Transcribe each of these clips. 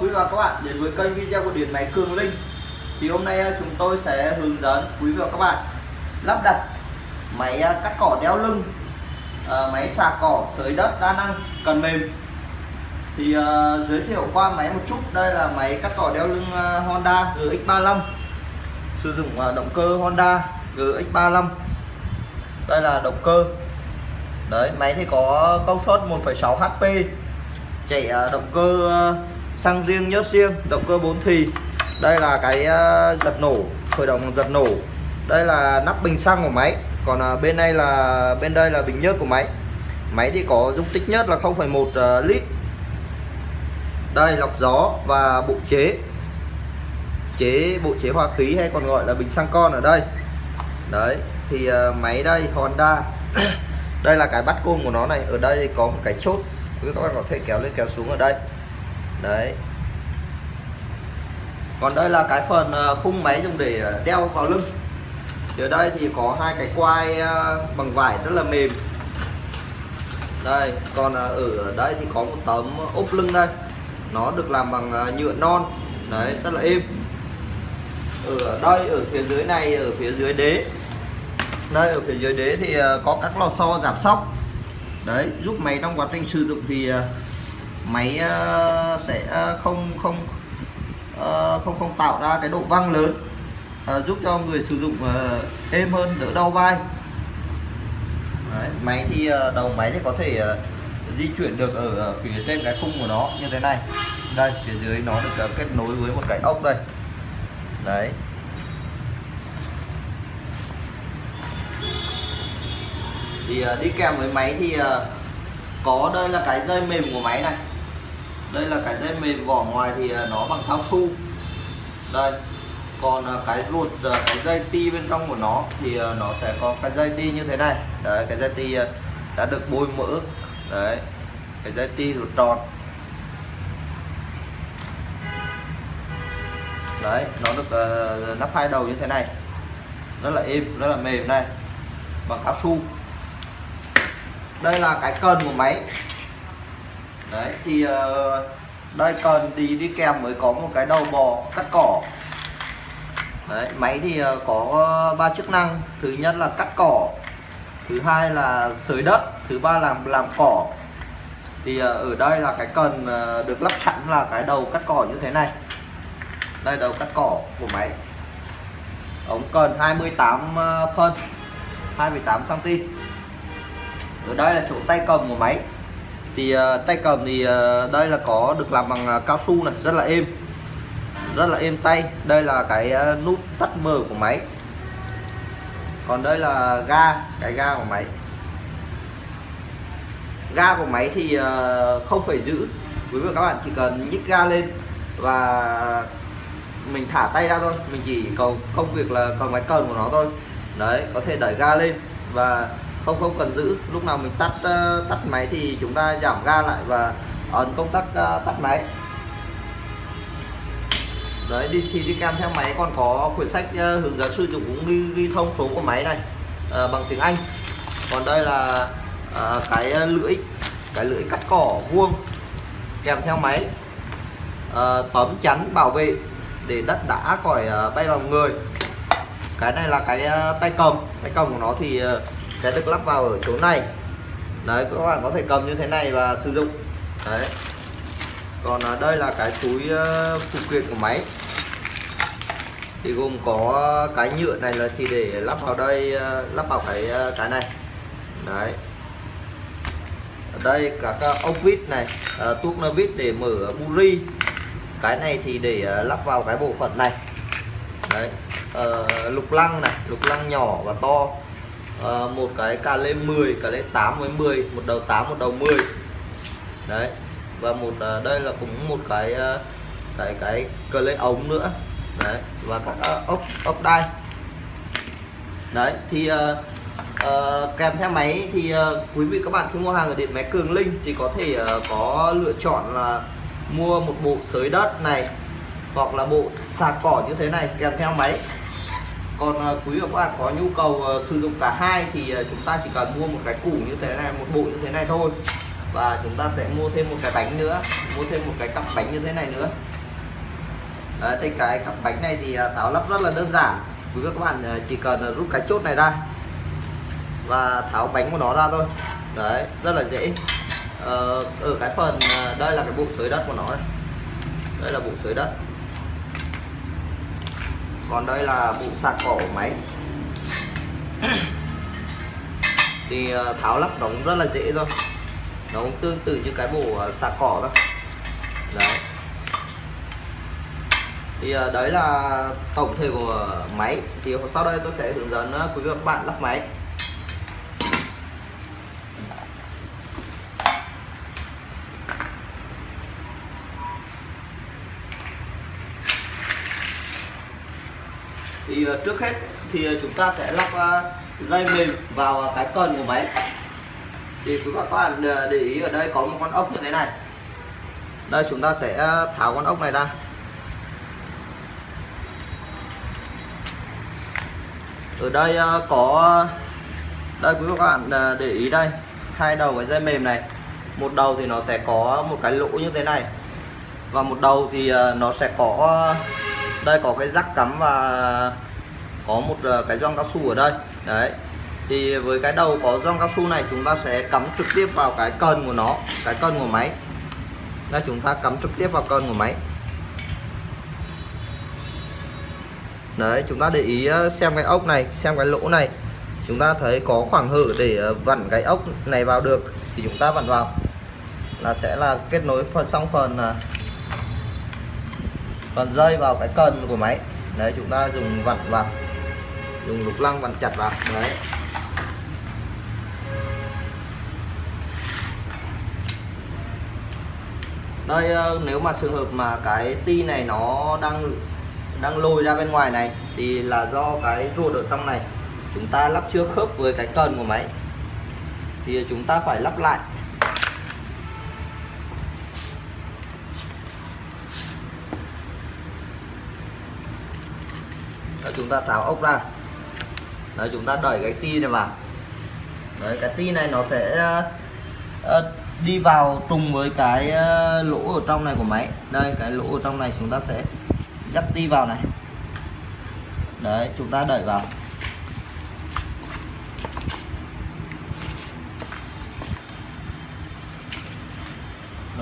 quý và các bạn đến với kênh video của điện máy Cường Linh. Thì hôm nay à, chúng tôi sẽ hướng dẫn quý và các bạn lắp đặt máy à, cắt cỏ đeo lưng à, máy xà cỏ sới đất đa năng cần mềm. Thì giới thiệu qua máy một chút đây là máy cắt cỏ đeo lưng Honda GX35 sử dụng động cơ Honda GX35 đây là động cơ. Đấy máy thì có công suất 1,6 HP chạy động cơ xăng riêng nhớt riêng động cơ 4 thì. Đây là cái ờ, giật nổ khởi động giật nổ. Đây là nắp bình xăng của máy. Còn ờ, bên đây là bên đây là bình nhớt của máy. Máy thì có dung tích nhất là 0,1 ờ, lít. Đây lọc gió và bộ chế. Chế bộ chế hòa khí hay còn gọi là bình xăng con ở đây. Đấy thì máy đây Honda. Đây là cái bắt côn của nó này. Ở đây có một cái chốt. Các bạn có thể kéo lên kéo xuống ở đây đấy. Còn đây là cái phần ờ, khung máy dùng để ờ, đeo vào lưng. Thì ở đây thì có hai cái quai ờ, bằng vải rất là mềm. Đây, còn ở đây thì có một tấm ốp lưng đây. Nó được làm bằng nhựa non. Đấy, rất là êm. Ở đây, ở phía dưới này, ở phía dưới đế. Đây, ở phía dưới đế thì có các lò xo giảm sóc. Đấy, giúp máy trong quá trình sử dụng thì máy ờ, sẽ ờ, không không ờ, không không tạo ra cái độ văng lớn giúp cho người sử dụng êm hơn đỡ đau vai. Đấy, máy thì đầu máy thì có thể di chuyển được ở phía trên cái khung của nó như thế này. Đây phía dưới nó được kết nối với một cái ốc đây. Đấy. Thì uh, đi kèm với máy thì uh, có đây là cái dây mềm của máy này đây là cái dây mềm vỏ ngoài thì à, nó bằng cao su đây còn à, cái ruột à, cái dây ti bên trong của nó thì nó sẽ có cái dây ti như thế này. Đấy cái dây ti đã được bôi mỡ. Đấy cái dây ti ruột tròn. Đấy nó được uh, nắp hai đầu như thế này. Rất là êm rất là mềm đây bằng cao su đây là cái cần của máy đấy thì uh, đây cần thì đi kèm mới có một cái đầu bò cắt cỏ. Đấy máy thì uh, có ờ, ba chức năng. Thứ nhất là cắt cỏ thứ hai là sới đất thứ ba là làm cỏ. Thì uh, ở đây là cái cần uh, được lắp sẵn là cái đầu cắt cỏ như thế này. Đây đầu cắt cỏ của máy. Ống cần 28 phân 28 cm ở đây là chỗ tay cầm của máy thì uh, tay cầm thì uh, đây là có được làm bằng uh, cao su này rất là êm. Rất là êm tay. Đây là cái uh, nút tắt mở của máy. Còn đây là ga cái ga của máy. Ga của máy thì uh, không phải giữ. Quý vị các bạn chỉ cần nhích ga lên và mình thả tay ra thôi. Mình chỉ cầu công việc là cầm máy cần của nó thôi. Đấy có thể đẩy ga lên và không không cần giữ. Lúc nào mình tắt uh, tắt máy thì chúng ta giảm ga lại và ấn công tắc uh, tắt máy. Đấy đi thì đi kèm theo máy. Còn có quyển sách uh, hướng dẫn sử dụng cũng ghi, ghi thông số của máy này uh, bằng tiếng Anh. Còn đây là uh, cái lưỡi cái lưỡi cắt cỏ vuông kèm theo máy. Uh, tấm chắn bảo vệ để đất đã khỏi uh, bay vào người. Cái này là cái uh, tay cầm. Tay cầm của nó thì uh, sẽ được lắp vào ở chỗ này. Đấy, các bạn có thể cầm như thế này và sử dụng. Đấy. Còn ở đây là cái túi ờ, phụ kiện của máy. Thì gồm có cái nhựa này là thì để lắp vào đây ờ, lắp vào cái ờ, cái này. Đấy. Ở đây các ốc vít này tuốc nơ vít để mở buri. Cái này thì để lắp vào cái bộ phận này. Đấy. Lục lăng này, lục lăng nhỏ và to à, một cái cà lê 10 cà lê 8 với 10 một đầu 8 một đầu 10 đấy và một à, đây là cũng một cái à, cái cái cờ lê ống nữa. Đấy và các à, ốc ốc đai. Đấy thì uh, uh, kèm theo máy thì uh, quý vị các bạn khi mua hàng ở điện máy Cường Linh thì có thể uh, có lựa chọn là mua một bộ sới đất này hoặc là bộ sạc cỏ như thế này kèm theo máy còn uh, quý và các bạn có nhu cầu uh, sử dụng cả hai thì uh, chúng ta chỉ cần mua một cái củ như thế này một bộ như thế này thôi. Và chúng ta sẽ mua thêm một cái bánh nữa mua thêm một cái cặp bánh như thế này nữa. Đấy, thì cái cặp bánh này thì tháo lắp rất là đơn giản. Quý vị các bạn chỉ cần rút cái chốt này ra và tháo bánh của nó ra thôi. Đấy rất là dễ. Ờ, ở cái phần đây là cái bộ sới đất của nó đây, đây là bộ sới đất còn đây là bộ sạc cỏ của máy. Thì tháo lắp nó cũng rất là dễ thôi. Nó cũng tương tự như cái bộ sạc cỏ thôi. Đấy. Thì ờ, đấy là tổng thể của máy. Thì sau đây tôi sẽ hướng dẫn ờ, quý vị và các bạn lắp máy thì ờ, trước hết thì ờ, chúng ta sẽ lắp ờ, dây mềm vào cái cần của máy. Thì quý các bạn để ý ở đây có một con ốc như thế này. Đây, chúng ta sẽ tháo con ốc này ra. Ở đây có đây, quý vị các bạn để ý đây. Hai đầu cái dây mềm này, một đầu thì nó sẽ có một cái lỗ như thế này và một đầu thì nó sẽ có đây có cái rắc cắm và có một ờ, cái gioăng cao su ở đây. Đấy, thì với cái đầu có gioăng cao su này, chúng ta sẽ cắm trực tiếp vào cái cần của nó, cái cần của máy. Đây, chúng ta cắm trực tiếp vào cần của máy. Đấy, chúng ta để ý ờ, xem cái ốc này, xem cái lỗ này. Chúng ta thấy có khoảng hở để ờ, vặn cái ốc này vào được, thì chúng ta vặn vào. Là sẽ là kết nối phần, xong phần phần dây vào cái cần của máy. Đấy, chúng ta dùng vặn vào dùng lục lăng vặn chặt vào. Đấy. Đây ờ, nếu mà trường hợp mà cái ti này nó đang đang lồi ra bên ngoài này thì là do cái ruột ở trong này. Chúng ta lắp chưa khớp với cái cần của máy. Thì chúng ta phải lắp lại. Đó, chúng ta tháo ốc ra. Đấy, chúng ta đẩy cái ti này vào. Đấy, cái ti này nó sẽ uh, đi vào trùng với cái uh, lỗ ở trong này của máy. Đây cái lỗ ở trong này chúng ta sẽ dắt ti vào này. Đấy chúng ta đẩy vào.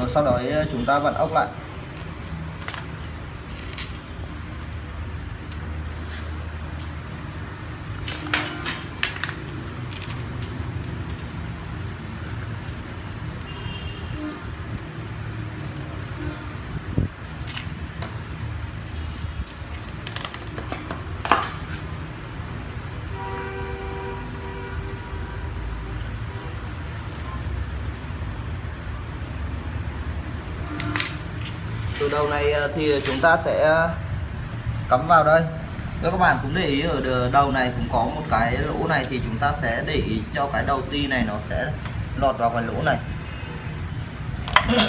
Rồi sau đó chúng ta vặn ốc lại. Đầu này ờ, thì chúng ta sẽ cắm vào đây. Nếu các bạn cũng để ý ở đầu này cũng có một cái lỗ này thì chúng ta sẽ để ý cho cái đầu ti này nó sẽ lọt vào cái lỗ này.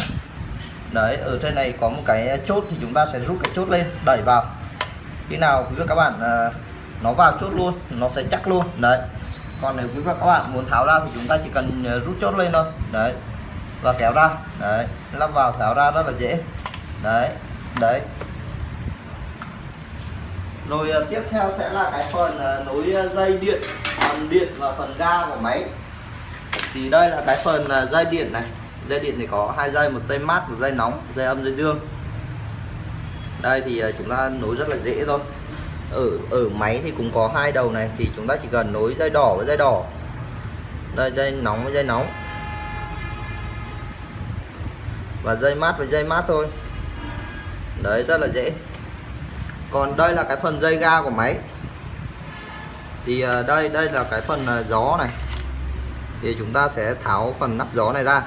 Đấy, ở trên này có một cái chốt thì chúng ta sẽ rút cái chốt lên, đẩy vào. Khi nào quý vị các bạn ờ, nó vào chốt luôn, nó sẽ chắc luôn. Đấy. Còn nếu quý vị các bạn muốn tháo ra thì chúng ta chỉ cần ờ, rút chốt lên thôi. Đấy. Và kéo ra. Đấy. Lắp vào, tháo ra rất là dễ đấy đấy. Rồi ờ, tiếp theo sẽ là cái phần ờ, nối ờ, dây điện, phần điện và phần ga của máy. Thì đây là cái phần dây điện này. Dây điện thì có hai dây, một dây mát, một dây nóng dây âm, dây dương. Đây thì chúng ta nối rất là dễ thôi. Ở ở máy thì cũng có hai đầu này, thì chúng ta chỉ cần nối dây đỏ với dây đỏ. Đây, dây nóng với dây nóng. Và dây mát với dây mát thôi đấy, rất là dễ. Còn đây là cái phần dây ga của máy. Thì ờ, đây đây là cái phần ờ, gió này. Thì chúng ta sẽ tháo phần nắp gió này ra.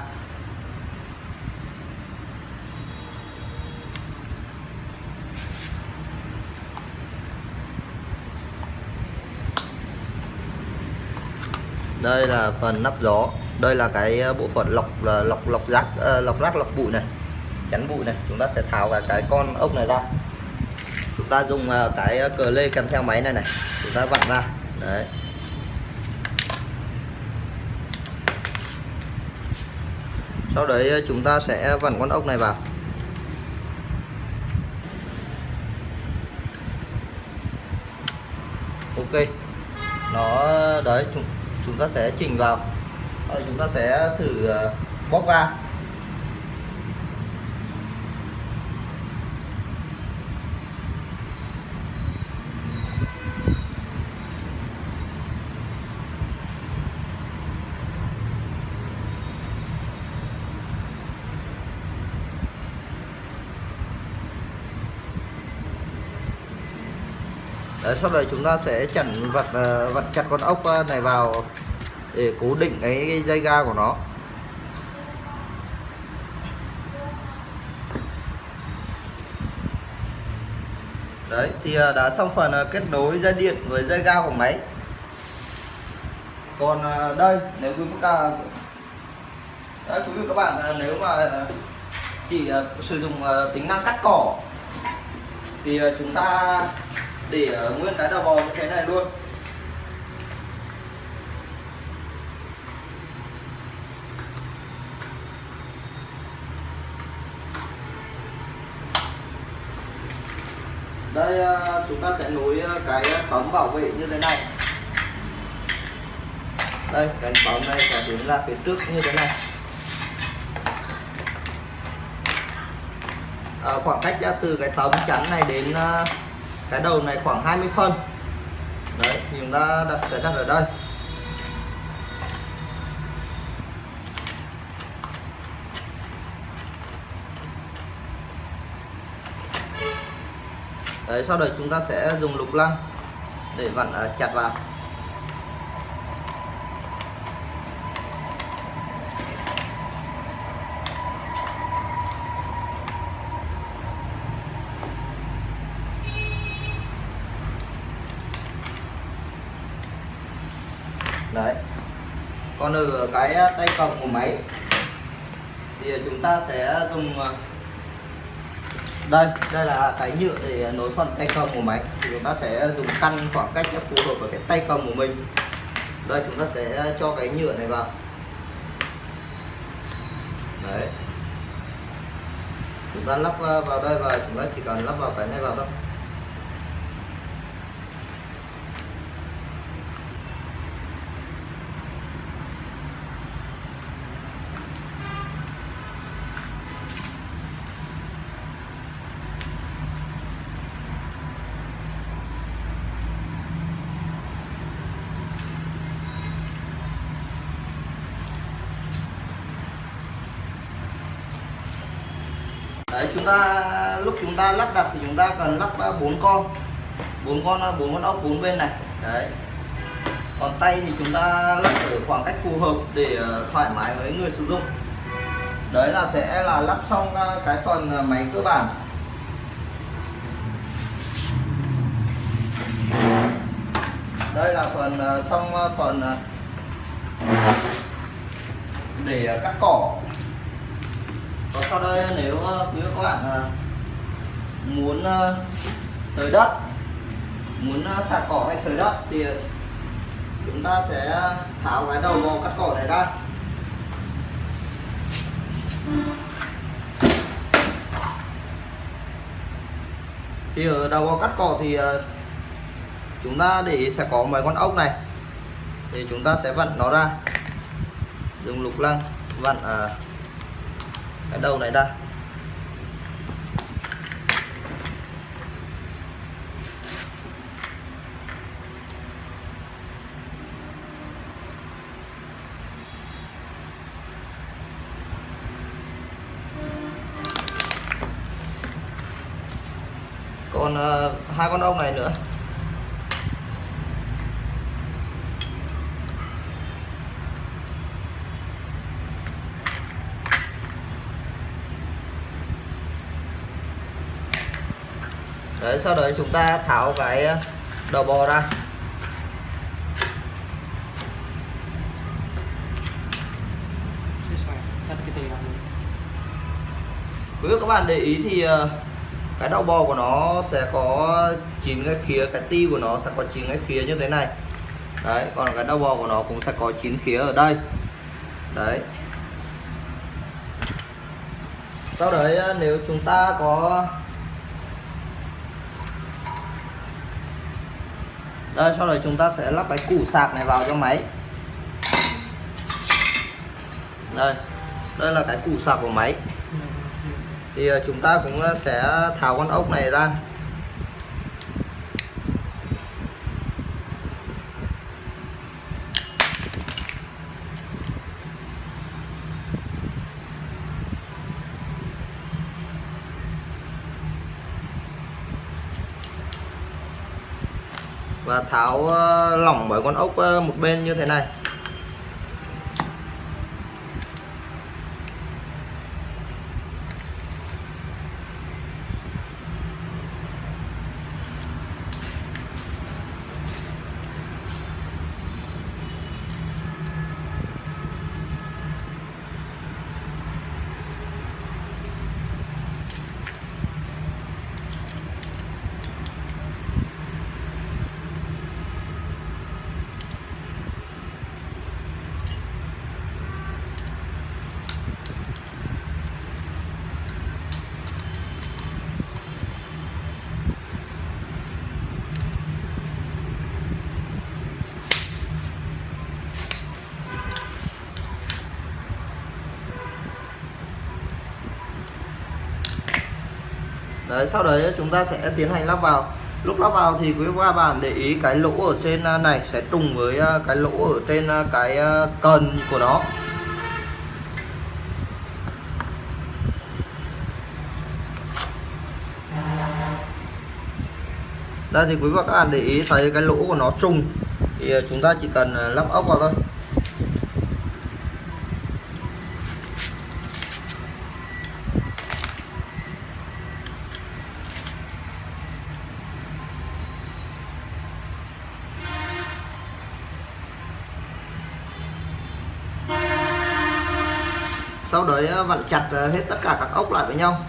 Đây là phần nắp gió. Đây là cái ờ, bộ phận lọc lọc lọc rác lọc rác, lọc bụi này chắn bụi này. Chúng ta sẽ tháo cả cái con ốc này ra. Chúng ta dùng à, cái à, cờ lê kèm theo máy này này. Chúng ta vặn ra. Đấy. Sau đấy à, chúng ta sẽ vặn con ốc này vào. Ok. Nó đấy chúng, chúng ta sẽ chỉnh vào. Rồi chúng ta sẽ thử bóc ra. Đấy, sau đó chúng ta sẽ chặn vặt ờ, vặt chặt con ốc ờ, này vào để cố định cái, dây ga của nó. Đấy thì ờ, đã xong phần kết nối dây điện với dây ga của máy. Còn đây nếu quý vị các đấy, quý vị các bạn nếu mà chỉ sử dụng tính năng cắt cỏ thì chúng ta để ờ, nguyên cái đầu bò như thế này luôn. Đây ờ, chúng ta sẽ nối ờ, cái tấm bảo vệ như thế này. Đây cái tấm này sẽ hướng ra phía trước như thế này. À, khoảng cách từ cái tấm chắn này đến cái đầu này khoảng 20 phân. Đấy, thì chúng ta đặt, sẽ đặt ở đây. Đấy, sau đấy chúng ta sẽ dùng lục lăng để vặn à, chặt vào. Đấy. Còn ở cái tay cầm của máy thì chúng ta sẽ dùng à, đây đây là cái nhựa để nối phần tay cầm của máy. Thì chúng ta sẽ dùng căn khoảng cách phù hợp với cái tay cầm của mình. Đây, chúng ta sẽ cho cái nhựa này vào. Đấy. Chúng ta lắp à, vào đây và chúng ta chỉ cần lắp vào cái này vào thôi. Chúng ta, lúc chúng ta lắp đặt thì chúng ta cần lắp bốn con. Bốn con bốn con ốc, bốn bên này. Đấy. Còn tay thì chúng ta lắp ở khoảng cách phù hợp để ờ, thoải mái với người sử dụng. Đấy là sẽ là lắp xong ờ, cái phần ờ, máy cơ bản. Đây là phần xong phần để cắt cỏ còn sau đây nếu ờ, nếu quý các bạn ờ, muốn ờ, sới đất muốn sạc cỏ hay sới đất thì chúng ta sẽ tháo cái đầu bò cắt cỏ này ra. Thì ở đầu bò cắt cỏ thì chúng ta để sẽ có mấy con ốc này. Thì chúng ta sẽ vặn nó ra. Dùng lục lăng vặn à, cái đầu này ra còn uh, hai con ông này nữa. Đấy sau đấy chúng ta tháo cái ờ, đầu bò ra. Quý vị các bạn để ý thì ờ, cái đầu bò của nó sẽ có chín cái khía, cái ti của nó sẽ có chín cái khía như thế này. Đấy, còn cái đầu bò của nó cũng sẽ có chín khía ở đây. Đấy. Sau đấy ờ, nếu chúng ta có đây sau đấy chúng ta sẽ lắp cái củ sạc này vào cho máy. Đây đây là cái củ sạc của máy. Thì ờ, chúng ta cũng ờ, sẽ tháo con ốc này ra. Tháo ờ, lỏng bởi con ốc ờ, một bên như thế này. Đấy, sau đấy chúng ta sẽ tiến hành lắp vào. Lúc lắp vào thì quý các bạn để ý cái lỗ ở trên à, này sẽ trùng với à, cái lỗ ở trên à, cái cần của nó. Đây thì quý vị các bạn để ý thấy cái lỗ của nó trùng. Thì chúng ta chỉ cần lắp ốc vào thôi. Sau đấy ờ, vặn chặt ờ, hết tất cả các ốc lại với nhau.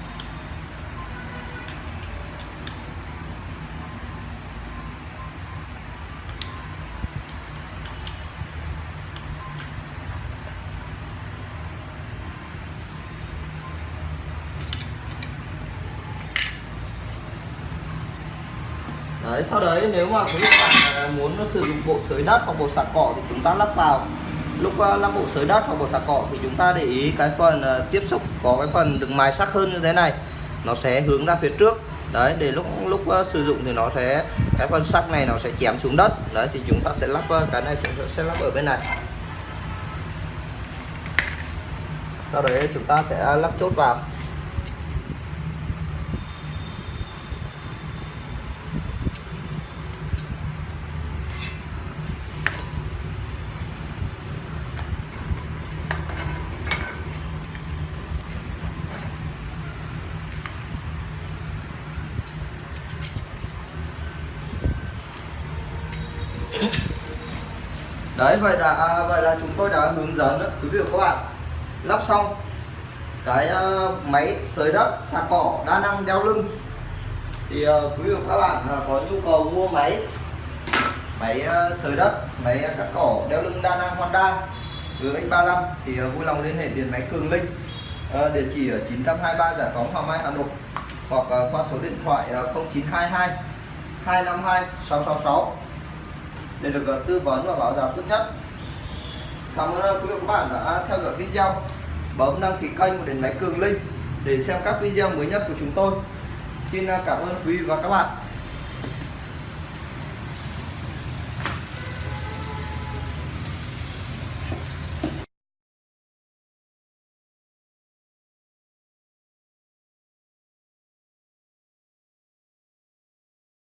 Đấy, sau đấy nếu mà quý vị bạn ờ, muốn sử dụng bộ sới đất hoặc bộ sạc cỏ thì chúng ta lắp vào lúc ờ, lắp bộ sới đất hoặc bộ sạc cỏ thì chúng ta để ý cái phần ờ, tiếp xúc, có cái phần được mài sắc hơn như thế này. Nó sẽ hướng ra phía trước. Đấy, để lúc lúc ờ, sử dụng thì nó sẽ, cái phần sắc này nó sẽ chém xuống đất. Đấy, thì chúng ta sẽ lắp cái này chúng ta sẽ lắp ở bên này. Sau đấy chúng ta sẽ lắp chốt vào. Đấy vậy là à, vậy là chúng tôi đã hướng dẫn quý vị và các bạn. Lắp xong. Cái uh, máy sới đất sạc cỏ đa năng đeo lưng. Thì uh, quý vị và các bạn uh, có nhu cầu mua máy máy uh, sới đất máy cắt cỏ đeo lưng đa năng Honda GX35 thì uh, vui lòng liên hệ điện máy Cường Linh uh, địa chỉ ở 923 Giải phóng Hoàng Mai Hà Nội hoặc uh, qua số điện thoại uh, 0922 252 666 để được ờ, tư vấn và báo giá tốt nhất. Cảm ơn ờ, quý vị các bạn đã theo dõi video. Bấm đăng ký kênh của đến máy cường linh để xem các video mới nhất của chúng tôi. Xin ờ, cảm ơn quý vị và các bạn.